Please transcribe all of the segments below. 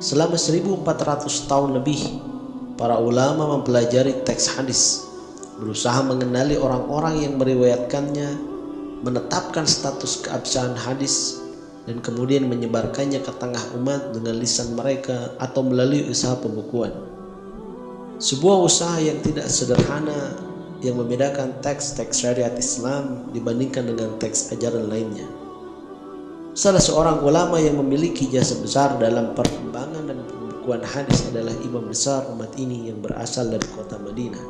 Selama 1400 tahun lebih Para ulama mempelajari teks hadis Berusaha mengenali orang-orang yang meriwayatkannya Menetapkan status keabsahan hadis dan kemudian menyebarkannya ke tengah umat dengan lisan mereka atau melalui usaha pembukuan. Sebuah usaha yang tidak sederhana yang membedakan teks-teks syariat Islam dibandingkan dengan teks ajaran lainnya. Salah seorang ulama yang memiliki jasa besar dalam perkembangan dan pembukuan hadis adalah imam besar umat ini yang berasal dari kota Madinah.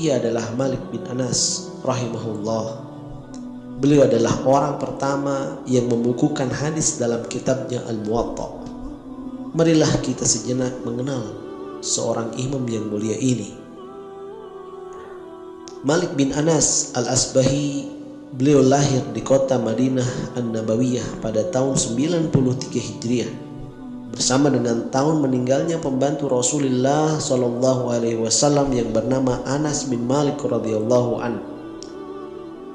Ia adalah Malik bin Anas rahimahullah Beliau adalah orang pertama yang membukukan hadis dalam kitabnya Al-Muwatta. Marilah kita sejenak mengenal seorang imam yang mulia ini. Malik bin Anas Al-Asbahi Beliau lahir di kota Madinah An-Nabawiyah pada tahun 93 Hijriah bersama dengan tahun meninggalnya pembantu Rasulullah Shallallahu Alaihi Wasallam yang bernama Anas bin Malik radhiyallahu an.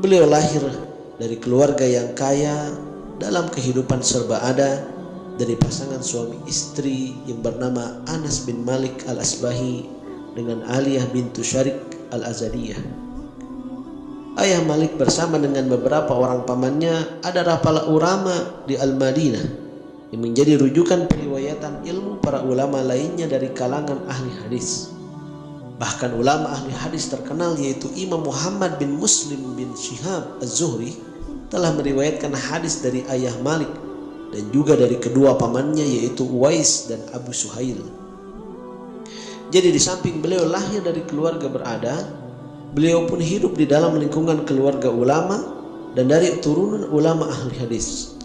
Beliau lahir dari keluarga yang kaya dalam kehidupan serba ada dari pasangan suami istri yang bernama Anas bin Malik al-Asbahi dengan Aliyah bintu Syarik al-Azadiyah. Ayah Malik bersama dengan beberapa orang pamannya adalah para ulama di Al-Madinah yang menjadi rujukan periwayatan ilmu para ulama lainnya dari kalangan ahli hadis. Bahkan ulama ahli hadis terkenal yaitu Imam Muhammad bin Muslim bin Shihab Az-Zuhri telah meriwayatkan hadis dari ayah Malik dan juga dari kedua pamannya yaitu Uwais dan Abu Suhail. Jadi di samping beliau lahir dari keluarga berada, beliau pun hidup di dalam lingkungan keluarga ulama dan dari turunan ulama ahli hadis.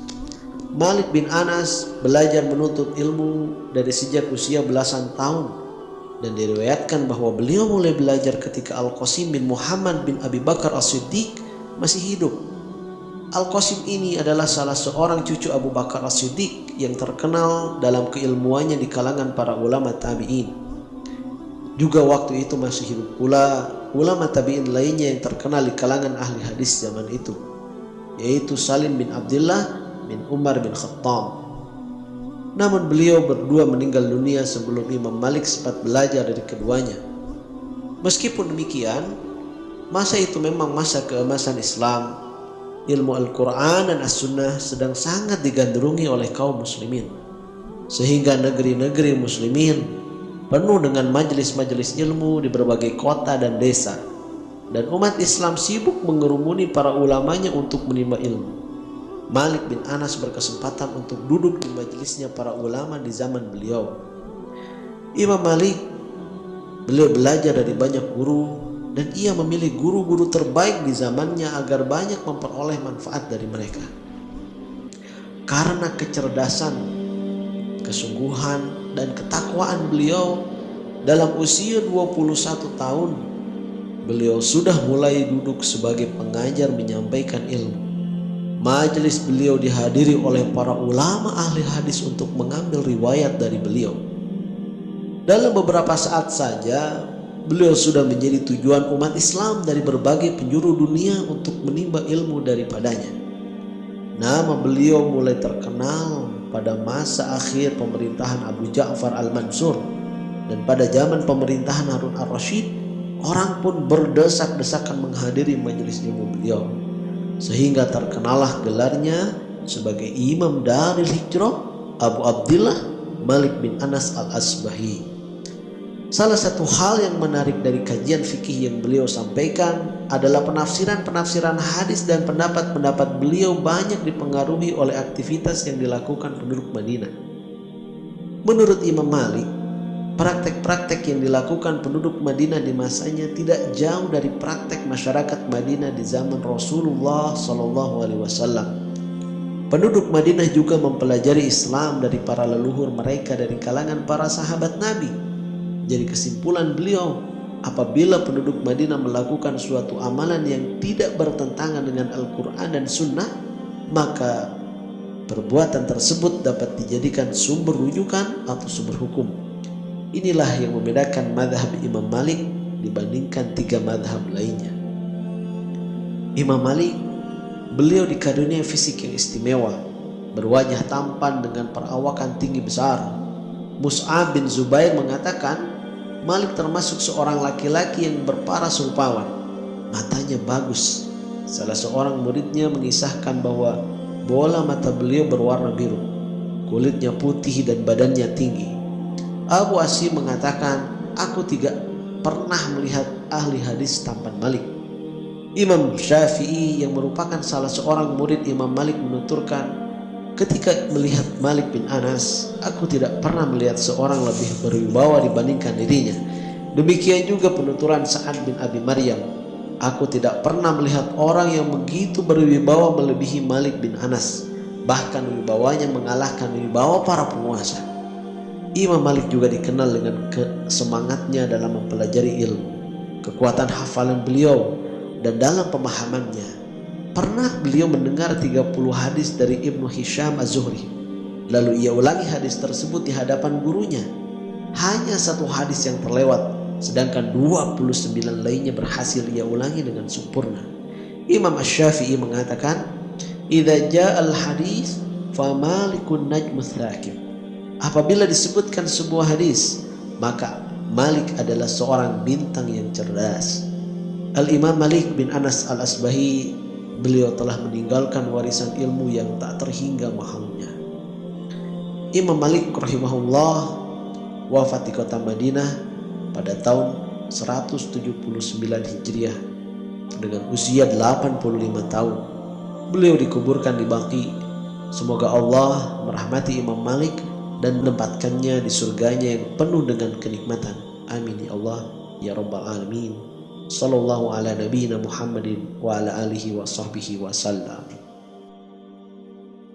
Malik bin Anas belajar menuntut ilmu dari sejak usia belasan tahun dan diriwayatkan bahwa beliau mulai belajar ketika Al-Qasim bin Muhammad bin Abi Bakar As-Siddiq masih hidup. Al-Qasim ini adalah salah seorang cucu Abu Bakar As-Siddiq yang terkenal dalam keilmuannya di kalangan para ulama tabi'in. Juga waktu itu masih hidup pula ulama tabi'in lainnya yang terkenal di kalangan ahli hadis zaman itu, yaitu Salim bin Abdullah bin Umar bin Khattab namun beliau berdua meninggal dunia sebelum Imam Malik sempat belajar dari keduanya. Meskipun demikian, masa itu memang masa keemasan Islam. Ilmu Al-Quran dan As-Sunnah sedang sangat digandrungi oleh kaum muslimin. Sehingga negeri-negeri muslimin penuh dengan majelis-majelis ilmu di berbagai kota dan desa. Dan umat Islam sibuk mengerumuni para ulamanya untuk menimba ilmu. Malik bin Anas berkesempatan untuk duduk di majelisnya para ulama di zaman beliau. Imam Malik beliau belajar dari banyak guru dan ia memilih guru-guru terbaik di zamannya agar banyak memperoleh manfaat dari mereka. Karena kecerdasan, kesungguhan dan ketakwaan beliau dalam usia 21 tahun beliau sudah mulai duduk sebagai pengajar menyampaikan ilmu Majelis beliau dihadiri oleh para ulama ahli hadis untuk mengambil riwayat dari beliau. Dalam beberapa saat saja, beliau sudah menjadi tujuan umat Islam dari berbagai penjuru dunia untuk menimba ilmu daripadanya. Nama beliau mulai terkenal pada masa akhir pemerintahan Abu Ja'far al-Mansur dan pada zaman pemerintahan Harun al-Rashid, orang pun berdesak-desakan menghadiri majelis ilmu beliau sehingga terkenalah gelarnya sebagai imam dari hijrah Abu Abdullah Malik bin Anas al-Asbahi. Salah satu hal yang menarik dari kajian fikih yang beliau sampaikan adalah penafsiran-penafsiran hadis dan pendapat-pendapat beliau banyak dipengaruhi oleh aktivitas yang dilakukan penduduk Madinah. Menurut Imam Malik, praktek-praktek yang dilakukan penduduk Madinah di masanya tidak jauh dari praktek masyarakat Madinah di zaman Rasulullah Shallallahu Alaihi Wasallam. Penduduk Madinah juga mempelajari Islam dari para leluhur mereka dari kalangan para sahabat Nabi. Jadi kesimpulan beliau, apabila penduduk Madinah melakukan suatu amalan yang tidak bertentangan dengan Al-Quran dan Sunnah, maka perbuatan tersebut dapat dijadikan sumber rujukan atau sumber hukum. Inilah yang membedakan madhab Imam Malik dibandingkan tiga madhab lainnya. Imam Malik Beliau dikarunia fisik yang istimewa, berwajah tampan dengan perawakan tinggi besar. Mus'ab bin Zubair mengatakan, Malik termasuk seorang laki-laki yang berparas rupawan. Matanya bagus. Salah seorang muridnya mengisahkan bahwa bola mata beliau berwarna biru. Kulitnya putih dan badannya tinggi. Abu Asim mengatakan, aku tidak pernah melihat ahli hadis tampan Malik. Imam Syafi'i yang merupakan salah seorang murid Imam Malik menuturkan, ketika melihat Malik bin Anas, aku tidak pernah melihat seorang lebih berwibawa dibandingkan dirinya. Demikian juga penuturan Sa'ad bin Abi Maryam. Aku tidak pernah melihat orang yang begitu berwibawa melebihi Malik bin Anas. Bahkan wibawanya mengalahkan wibawa para penguasa. Imam Malik juga dikenal dengan semangatnya dalam mempelajari ilmu. Kekuatan hafalan beliau dan dalam pemahamannya pernah beliau mendengar 30 hadis dari Ibnu Hisham Az-Zuhri. Lalu ia ulangi hadis tersebut di hadapan gurunya. Hanya satu hadis yang terlewat sedangkan 29 lainnya berhasil ia ulangi dengan sempurna. Imam Ash-Syafi'i mengatakan idza ja'al hadis famalikun najmus apabila disebutkan sebuah hadis maka Malik adalah seorang bintang yang cerdas. Al-Imam Malik bin Anas al-Asbahi beliau telah meninggalkan warisan ilmu yang tak terhingga mahalnya. Imam Malik rahimahullah wafat di kota Madinah pada tahun 179 Hijriah dengan usia 85 tahun. Beliau dikuburkan di Baqi. Semoga Allah merahmati Imam Malik dan menempatkannya di surganya yang penuh dengan kenikmatan. Amin ya Allah ya rabbal alamin. صلى الله على نبينا محمد وعلى آله وصحبه وسلم.